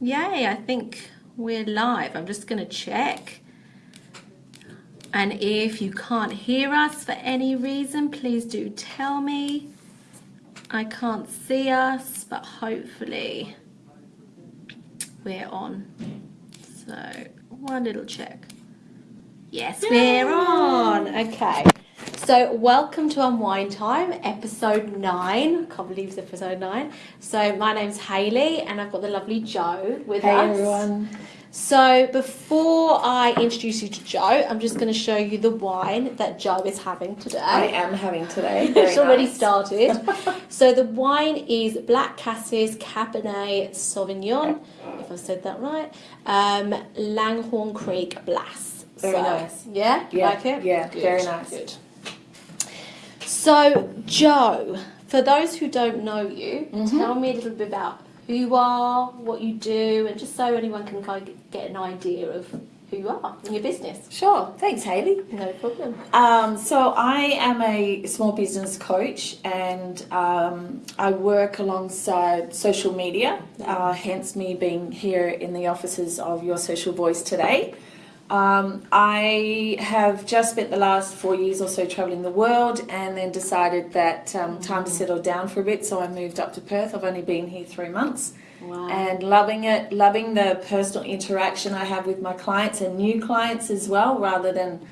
Yay, I think we're live. I'm just going to check. And if you can't hear us for any reason, please do tell me. I can't see us, but hopefully we're on. So one little check. Yes, we're on. Okay. So welcome to Unwind Time, episode nine. I can't believe it's episode nine. So my name's Hayley, and I've got the lovely Joe with Hey us. everyone. So before I introduce you to Joe, I'm just going to show you the wine that Joe is having today. I am having today. It's already started. so the wine is Black Cassis Cabernet Sauvignon, if I said that right. Um, Langhorne Creek Blas. Very So, nice. Yeah, Yeah, like it? yeah, very nice. Good. So Joe, for those who don't know you, Mm-hmm. tell me a little bit about who you are, what you do, and just so anyone can kind of get an idea of who you are and your business. Sure. Thanks, Hayley. No problem. Um, so I am a small business coach, and um, I work alongside social media. Uh, hence me being here in the offices of Your Social Voice today. Um, I have just spent the last four years or so traveling the world, and then decided that um, time to settle down for a bit. So I moved up to Perth. I've only been here three months. Wow. and loving it, loving the personal interaction I have with my clients and new clients as well, rather than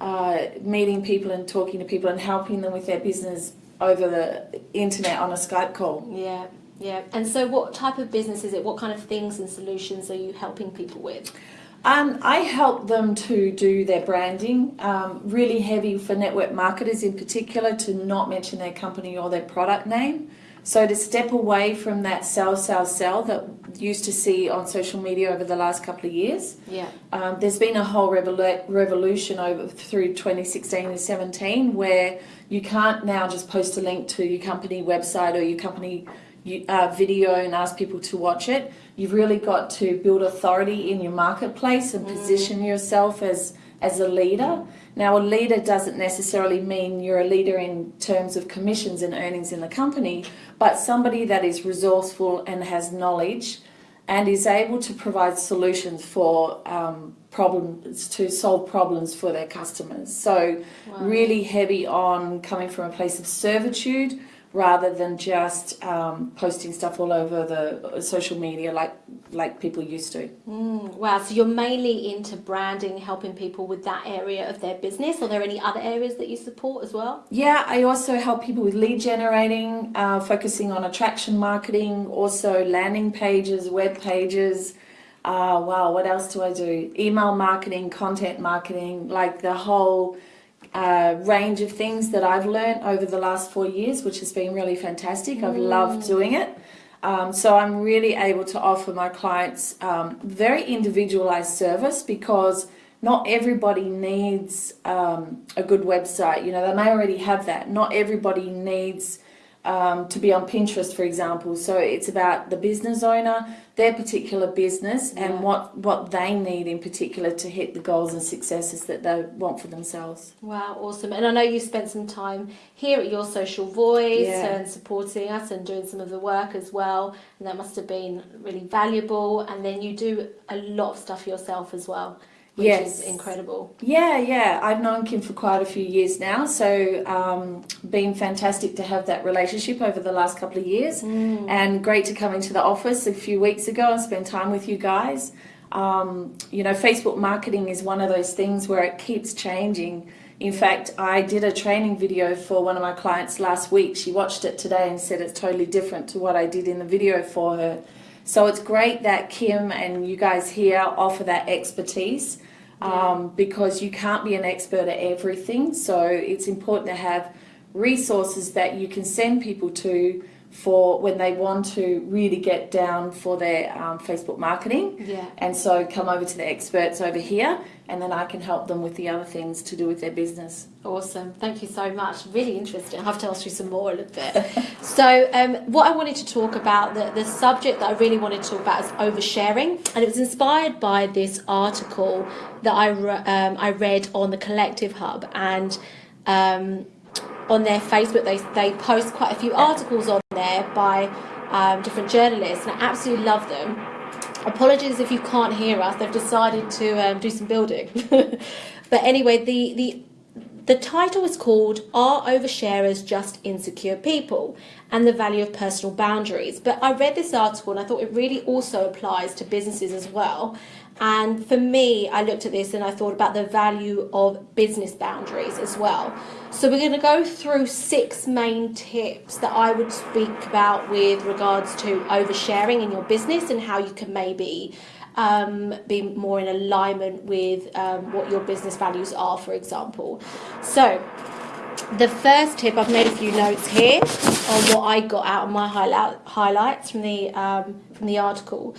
uh, meeting people and talking to people and helping them with their business over the internet on a Skype call. Yeah, yeah. And so, what type of business is it? What kind of things and solutions are you helping people with? Um, I help them to do their branding, um, really heavy for network marketers in particular to not mention their company or their product name. So to step away from that sell, sell, sell that used to see on social media over the last couple of years. Yeah, Um, there's been a whole revolu- revolution over through 2016 and 17 where you can't now just post a link to your company website or your company uh, video and ask people to watch it. You've really got to build authority in your marketplace and position yourself as as a leader. Now, a leader doesn't necessarily mean you're a leader in terms of commissions and earnings in the company, but somebody that is resourceful and has knowledge and is able to provide solutions for um, problems to solve problems for their customers. So, really heavy on coming from a place of servitude rather than just um, posting stuff all over the social media like like people used to. Mm, wow. So you're mainly into branding, helping people with that area of their business. Are there any other areas that you support as well? Yeah, I also help people with lead generating, uh, focusing on attraction marketing, also landing pages, web pages. Uh, wow, what else do I do? Email marketing, content marketing, like the whole uh, range of things that I've learned over the last four years, which has been really fantastic. I've loved doing it. Um, so I'm really able to offer my clients um, very individualized service because not everybody needs um, a good website. You know, they may already have that. Not everybody needs um, to be on Pinterest, for example. So it's about the business owner, their particular business, Yeah. and what what they need in particular to hit the goals and successes that they want for themselves. Wow, awesome. And I know you spent some time here at Your Social Voice Yeah. and supporting us and doing some of the work as well. And that must have been really valuable. And then you do a lot of stuff yourself as well, which Yes. is incredible. Yeah, yeah. I've known Kim for quite a few years now, so um, been fantastic to have that relationship over the last couple of years, and great to come into the office a few weeks ago and spend time with you guys. Um, you know, Facebook marketing is one of those things where it keeps changing. In fact, I did a training video for one of my clients last week. She watched it today and said it's totally different to what I did in the video for her. So it's great that Kim and you guys here offer that expertise um, because you can't be an expert at everything. So it's important to have resources that you can send people to for when they want to really get down for their um, Facebook marketing. Yeah. And so come over to the experts over here, and then I can help them with the other things to do with their business. Awesome. Thank you so much. Really interesting. I'll have to ask you some more a little bit. so, um, what I wanted to talk about, the, the subject that I really wanted to talk about is oversharing. And it was inspired by this article that I, re- um, I read on the Collective Hub. And um, on their Facebook, they, they post quite a few articles on there by um, different journalists. And I absolutely love them. apologies if you can't hear us. They've decided to um, do some building. but anyway, the the the title is called Are Oversharers Just Insecure People? and the Value of Personal Boundaries. But I read this article and I thought it really also applies to businesses as well. And for me, I looked at this and I thought about the value of business boundaries as well. So we're going to go through six main tips that I would speak about with regards to oversharing in your business and how you can maybe um, be more in alignment with um, what your business values are, for example. So, the first tip, I've made a few notes here on what I got out of my highlight, highlights from the, um, from the article.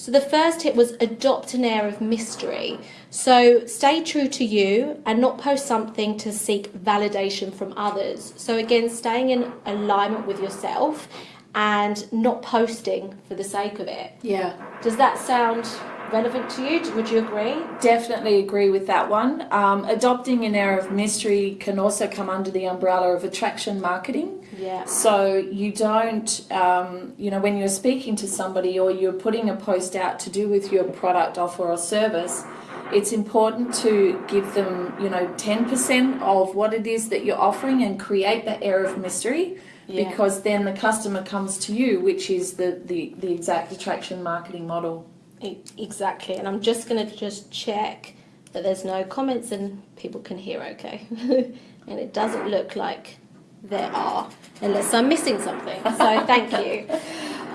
So the first tip was adopt an air of mystery. So stay true to you and not post something to seek validation from others. So again, staying in alignment with yourself and not posting for the sake of it. Yeah. Does that sound relevant to you? Would you agree? Definitely agree with that one. Um, adopting an air of mystery can also come under the umbrella of attraction marketing. Yeah. So you don't, um, you know, when you're speaking to somebody or you're putting a post out to do with your product, offer, or service, it's important to give them, you know, 10% of what it is that you're offering and create that air of mystery Yeah. because then the customer comes to you, which is the, the, the exact attraction marketing model. Exactly, and I'm just going to just check that there's no comments and people can hear okay. and it doesn't look like there are, unless I'm missing something. So thank you.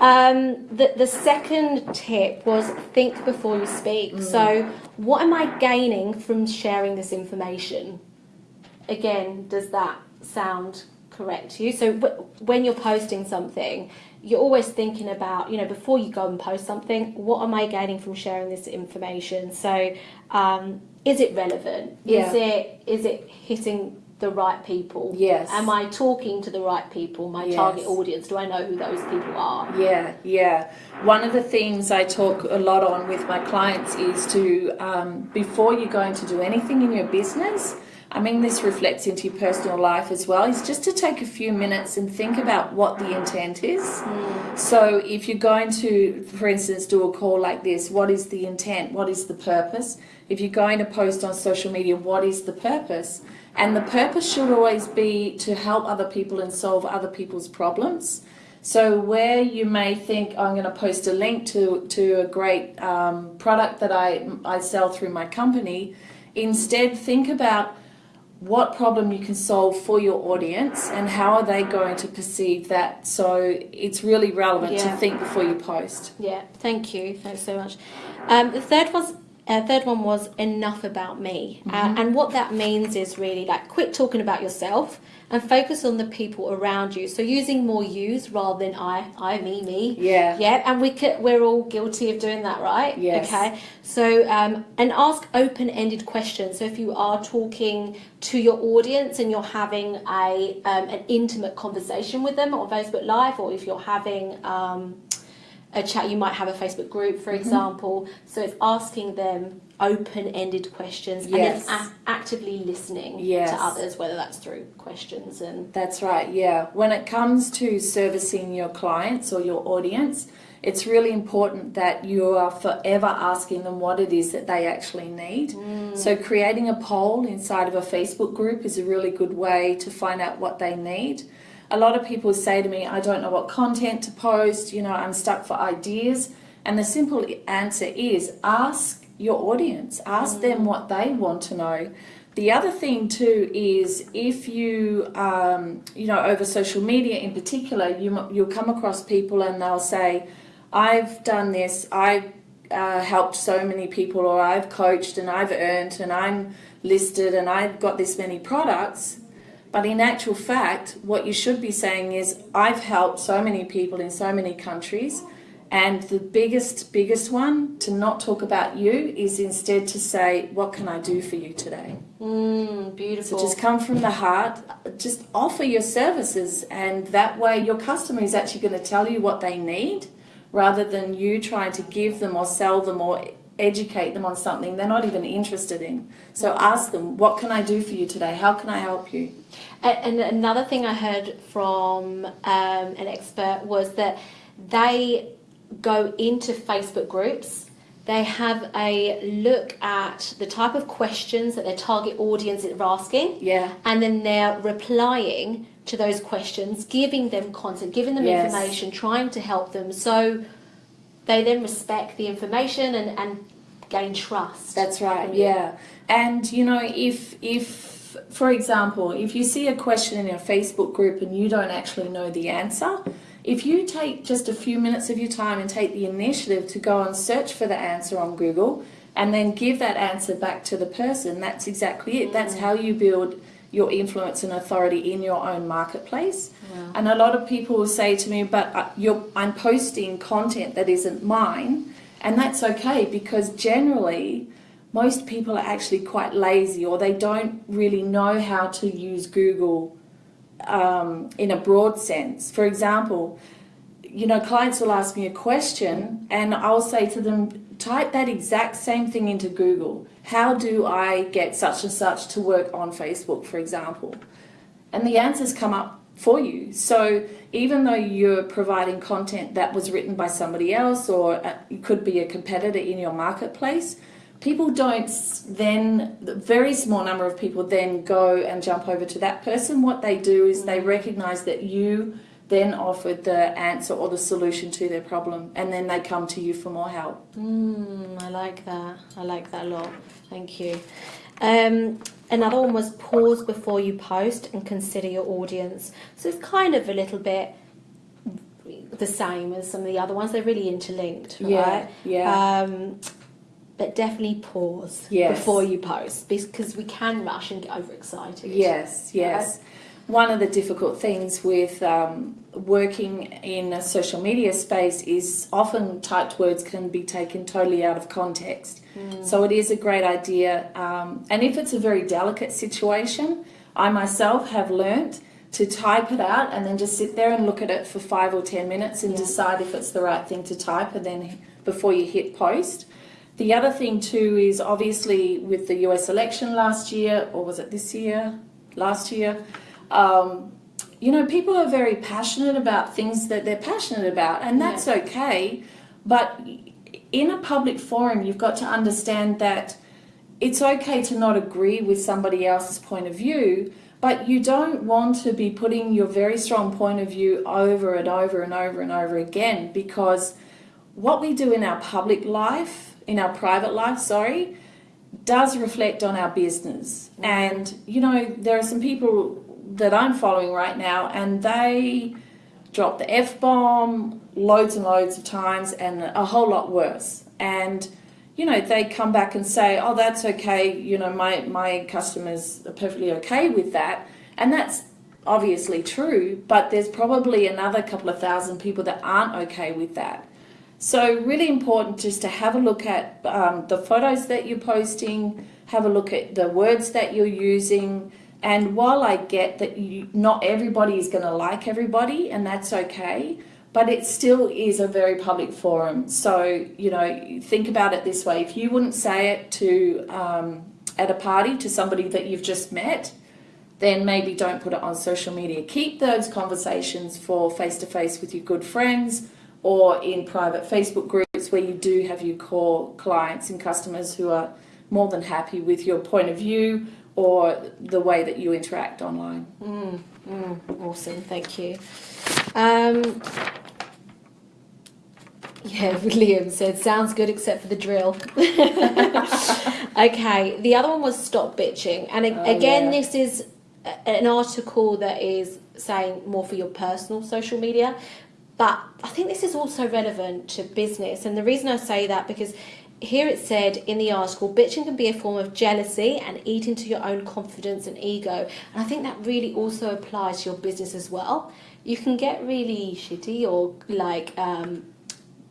Um, the, the second tip was think before you speak. So, what am I gaining from sharing this information? Again, does that sound correct to you? So, w- when you're posting something, you're always thinking about, you know, before you go and post something, what am I gaining from sharing this information? So, um, is it relevant? Yeah. Is it is it hitting the right people? Yes. Am I talking to the right people? My Yes. target audience? Do I know who those people are? Yeah, yeah. One of the things I talk a lot on with my clients is to, um, before you're going to do anything in your business, I mean, this reflects into your personal life as well, is just to take a few minutes and think about what the intent is. So, if you're going to, for instance, do a call like this, what is the intent? What is the purpose? If you're going to post on social media, what is the purpose? And the purpose should always be to help other people and solve other people's problems. So where you may think "Oh, I'm going to post a link to to a great um, product that I I sell through my company, instead think about what problem you can solve for your audience and how are they going to perceive that. So it's really relevant Yeah. to think before you post. Yeah, thank you. Thanks so much. Um, the third was uh, third one was enough about me, uh, and what that means is really like quit talking about yourself and focus on the people around you. So using more yous rather than I, I, me, me. Yeah. Yeah, and we could, we're all guilty of doing that, right? Yes. Okay. So um, and ask open-ended questions. So if you are talking to your audience and you're having a um, an intimate conversation with them on Facebook Live, or if you're having um, a chat, you might have a Facebook group, for mm-hmm. example. So it's asking them open-ended questions Yes. and then actively listening Yes. to others, whether that's through questions and That's right, yeah. When it comes to servicing your clients or your audience, it's really important that you are forever asking them what it is that they actually need. Mm. So, creating a poll inside of a Facebook group is a really good way to find out what they need. A lot of people say to me, I don't know what content to post, you know, I'm stuck for ideas. And the simple answer is ask your audience, ask them what they want to know. The other thing too is if you, um, you know, over social media in particular, you, you'll come across people and they'll say, "I've done this. I've uh, helped so many people, or I've coached and I've earned and I'm listed and I've got this many products." But in actual fact, what you should be saying is, "I've helped so many people in so many countries." And the biggest, biggest one to not talk about you is instead to say, What can I do for you today? mm, beautiful. So just come from the heart, just offer your services, and that way your customer is actually going to tell you what they need rather than you trying to give them or sell them or educate them on something they're not even interested in. So ask them, What can I do for you today? How can I help you? And another thing I heard from um, an expert was that they go into Facebook groups. They have a look at the type of questions that their target audience is asking, Yeah. and then they're replying to those questions, giving them content, giving them Yes. information, trying to help them. So they then respect the information and, and gain trust. That's right. Yeah. And you know, if if for example, if you see a question in a Facebook group and you don't actually know the answer, if you take just a few minutes of your time and take the initiative to go and search for the answer on Google and then give that answer back to the person, that's exactly it. That's mm. how you build your influence and authority in your own marketplace. Wow. And a lot of people will say to me, "But uh, you're, I'm posting content that isn't mine," and that's okay because generally, most people are actually quite lazy or they don't really know how to use Google um, in a broad sense. For example, you know, clients will ask me a question, and I'll say to them, type that exact same thing into Google. How do I get such and such to work on Facebook, for example? And the answers come up for you. So even though you're providing content that was written by somebody else, or uh, it could be a competitor in your marketplace, people don't then, the very small number of people then go and jump over to that person. What they do is they recognize that you then offered the answer or the solution to their problem, and then they come to you for more help. Mm, I like that. I like that a lot. Thank you. Um, another one was pause before you post and consider your audience. So it's kind of a little bit the same as some of the other ones. They're really interlinked, right? yeah. Um, but definitely pause Yes. before you post because we can rush and get overexcited. Yes, yes. One of the difficult things with um, working in a social media space is often typed words can be taken totally out of context. So it is a great idea. Um, and if it's a very delicate situation, I myself have learnt to type it out and then just sit there and look at it for five or ten minutes and Yeah. decide if it's the right thing to type and then before you hit post. The other thing too is obviously with the US election last year, or was it this year? Last year, um, you know, people are very passionate about things that they're passionate about, and that's okay. But in a public forum, you've got to understand that it's okay to not agree with somebody else's point of view, but you don't want to be putting your very strong point of view over and over and over and over again because what we do in our public life, in our private life, sorry, does reflect on our business. And, you know, there are some people that I'm following right now and they drop the F bomb loads and loads of times and a whole lot worse. And, you know, they come back and say, oh, that's okay, you know, my, my customers are perfectly okay with that. And that's obviously true, but there's probably another couple of thousand people that aren't okay with that. So really important just to have a look at um, the photos that you're posting, have a look at the words that you're using. And while I get that you, not everybody is going to like everybody, and that's okay, but it still is a very public forum. So you know, think about it this way: if you wouldn't say it to um, at a party to somebody that you've just met, then maybe don't put it on social media. Keep those conversations for face to face with your good friends or in private Facebook groups where you do have your core clients and customers who are more than happy with your point of view or the way that you interact online. Mm, mm, awesome, thank you. Um, yeah, Liam said, sounds good except for the drill. okay, the other one was stop bitching. And Oh, again, yeah. this is an article that is saying more for your personal social media. But I think this is also relevant to business. And the reason I say that because here it said in the article, bitching can be a form of jealousy and eat into your own confidence and ego. And I think that really also applies to your business as well. You can get really shitty or like um,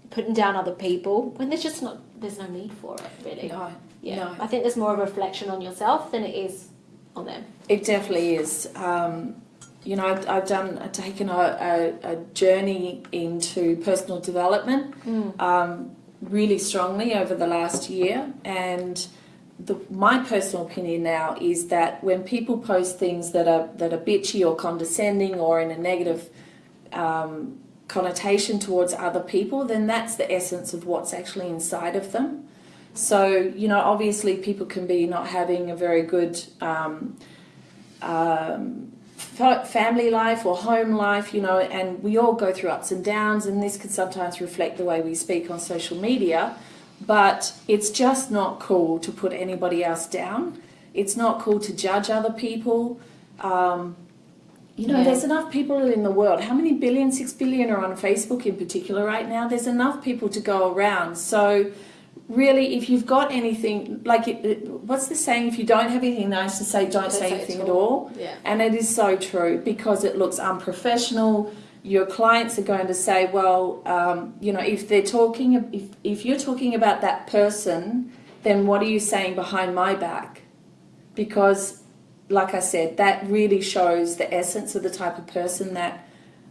putting down other people when there's just not, there's no need for it really. No, Yeah. no. I think there's more of a reflection on yourself than it is on them. It definitely is. Um, you know, I've, I've done, I've taken a, a, a journey into personal development um, really strongly over the last year, and the, my personal opinion now is that when people post things that are that are bitchy or condescending or in a negative um, connotation towards other people, then that's the essence of what's actually inside of them. So, you know, obviously people can be not having a very good um, um, family life or home life, you know, and we all go through ups and downs, and this can sometimes reflect the way we speak on social media. But it's just not cool to put anybody else down. It's not cool to judge other people. Um, you know, Yeah. there's enough people in the world. How many billion, six billion are on Facebook in particular right now. There's enough people to go around. So, really, if you've got anything, like, it, it- what's the saying? If you don't have anything nice to say, don't, say anything at all. Yeah. And it is so true because it looks unprofessional. Your clients are going to say, well, um, you know, if they're talking, if, if you're talking about that person, then what are you saying behind my back? Because, like I said, that really shows the essence of the type of person that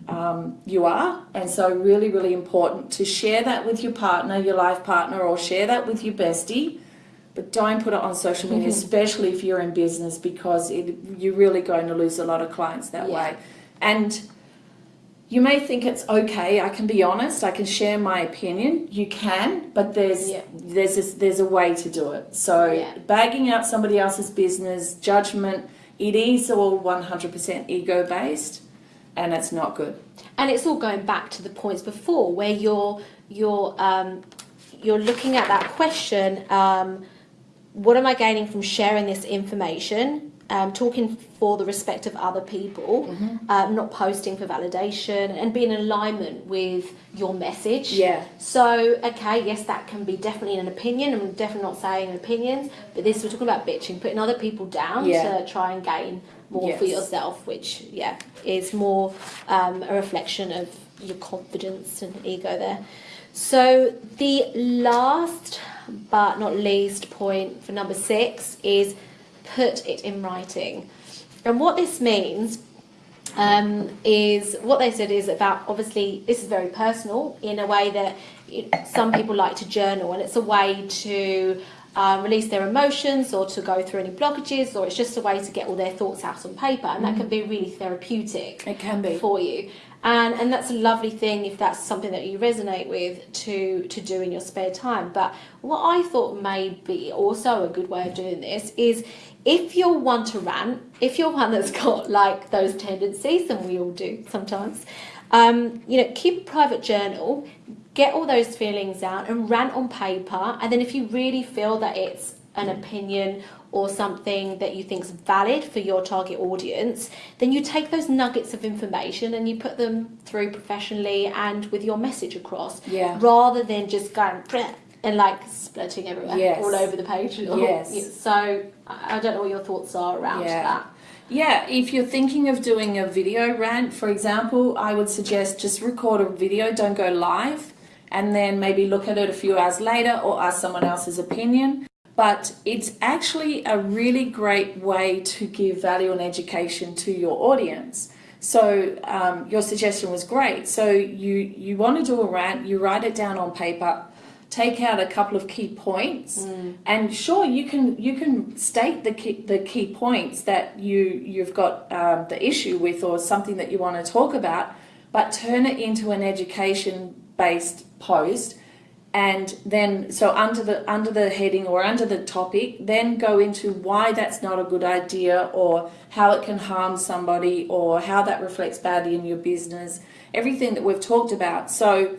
um, you are. And so, really, really important to share that with your partner, your life partner, or share that with your bestie. But don't put it on social media, especially if you're in business, because it, you're really going to lose a lot of clients that Yeah. way. And you may think it's okay. I can be honest. I can share my opinion. You can, but there's Yeah. there's a, there's a way to do it. So Yeah. bagging out somebody else's business, judgment, it is all 100% ego based, and it's not good. and it's all going back to the points before where you're you're um, you're looking at that question um, what am i gaining from sharing this information um, talking for the respect of other people um, not posting for validation and being in alignment with your message. Yeah. so okay yes that can be definitely an opinion. I'm definitely not saying opinions but this we're talking about bitching putting other people down Yeah. to try and gain more for yourself which yeah is more um, a reflection of your confidence and ego there. So the last but not least point for number six is put it in writing. And what this means um, is what they said is about obviously this is very personal in a way that you some people like to journal and it's a way to um, release their emotions or to go through any blockages or it's just a way to get all their thoughts out on paper and that can be really therapeutic It can be. for you. And and that's a lovely thing if that's something that you resonate with to to do in your spare time. But what i thought may be also a good way of doing this is if you're one to rant if you're one that's got like those tendencies and we all do sometimes um, you know keep a private journal get all those feelings out and rant on paper. And then if you really feel that it's an opinion or something that you think is valid for your target audience, then you take those nuggets of information and you put them through professionally and with your message across, Yeah. rather than just going and like splitting everywhere Yes. all over the page. Yes. So I I don't know what your thoughts are around Yeah. that. Yeah, if you're thinking of doing a video rant, for example, I would suggest just record a video, don't go live, and then maybe look at it a few hours later or ask someone else's opinion. But it's actually a really great way to give value and education to your audience. So um, your suggestion was great. So you you want to do a rant, you write it down on paper, take out a couple of key points, and sure you can you can state the key, the key points that you you've got um, the issue with or something that you want to talk about, but turn it into an education based post and then so under the under the heading or under the topic then go into why that's not a good idea or how it can harm somebody or how that reflects badly in your business everything that we've talked about. So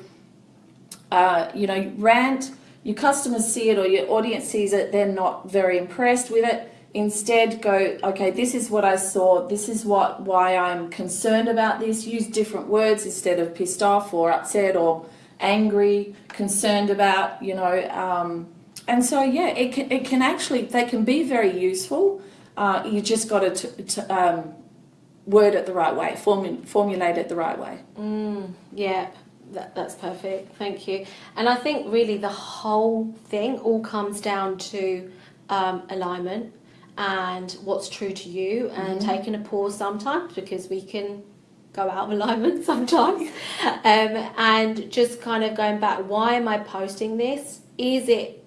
uh, you know rant your customers see it or your audience sees it they're not very impressed with it. Instead go okay this is what i saw. This is what why i'm concerned about this. Use different words instead of pissed off or upset or angry concerned about you know um, and so yeah it can, it can actually they can be very useful. Uh, you just got to um, word it the right way formu- formulate it the right way. Yeah, that, that's perfect. Thank you. And I think really the whole thing all comes down to um, alignment and what's true to you and taking a pause sometimes because we can go out of alignment sometimes um, and just kind of going back why am i posting this is it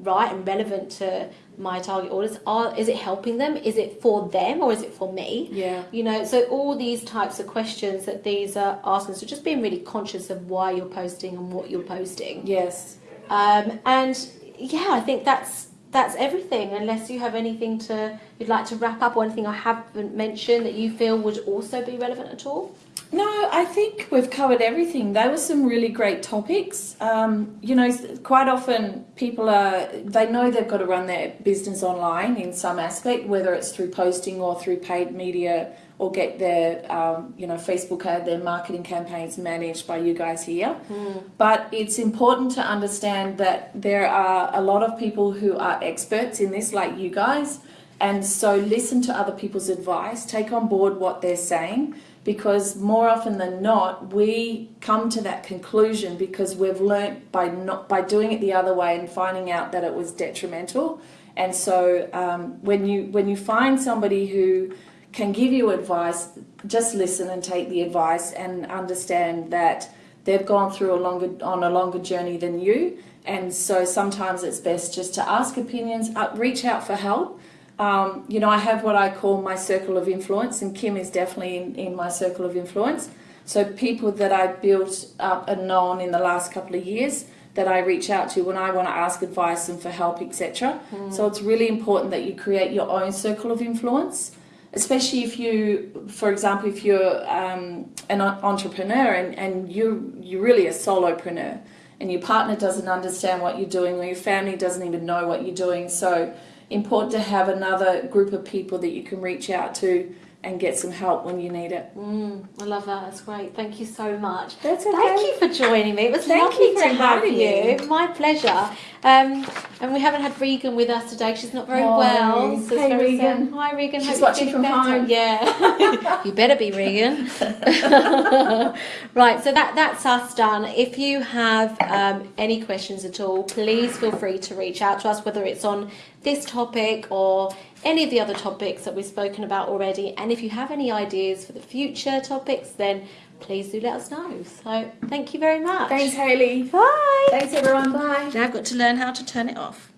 right and relevant to my target audience? Are is it helping them? Is it for them or is it for me? Yeah. You know, so all these types of questions that these are asking. So just being really conscious of why you're posting and what you're posting. Yes. Um, and yeah, I think that's that's everything. Unless you have anything to you'd like to wrap up or anything I haven't mentioned that you feel would also be relevant at all. No, I think we've covered everything. They were some really great topics. Um, you know, quite often people are, they know they've got to run their business online in some aspect, whether it's through posting or through paid media or get their, um, you know, Facebook ad, their marketing campaigns managed by you guys here. Mm. But it's important to understand that there are a lot of people who are experts in this, like you guys. And so listen to other people's advice, take on board what they're saying because more often than not we come to that conclusion because we've learnt by not by doing it the other way and finding out that it was detrimental. And so um, when you when you find somebody who can give you advice just listen and take the advice and understand that they've gone through a longer on a longer journey than you. And so sometimes it's best just to ask opinions uh, reach out for help um, you know, I have what I call my circle of influence, and Kim is definitely in, in my circle of influence. So people that I built up and known in the last couple of years that I reach out to when I want to ask advice and for help, etc. Mm. So it's really important that you create your own circle of influence, especially if you, for example, if you're um, an entrepreneur and, and you you're really a solopreneur and your partner doesn't understand what you're doing or your family doesn't even know what you're doing. So important to have another group of people that you can reach out to and get some help when you need it. Mm, I love that. That's great. Thank you so much. That's okay. Thank you for joining me. It was Thank lovely to have you. My pleasure. Um, and we haven't had Regan with us today. She's not very Hi. well. So Hey, Regan. sad. Hi, Regan. She's Hope watching from better. home. Yeah. you better be, Regan. right. So that that's us done. If you have um, any questions at all, please feel free to reach out to us, whether it's on this topic or any of the other topics that we've spoken about already. And if you have any ideas for the future topics, then please do let us know. So thank you very much. Thanks, Hayley. Bye. Thanks, everyone. Bye. Now I've got to learn how to turn it off.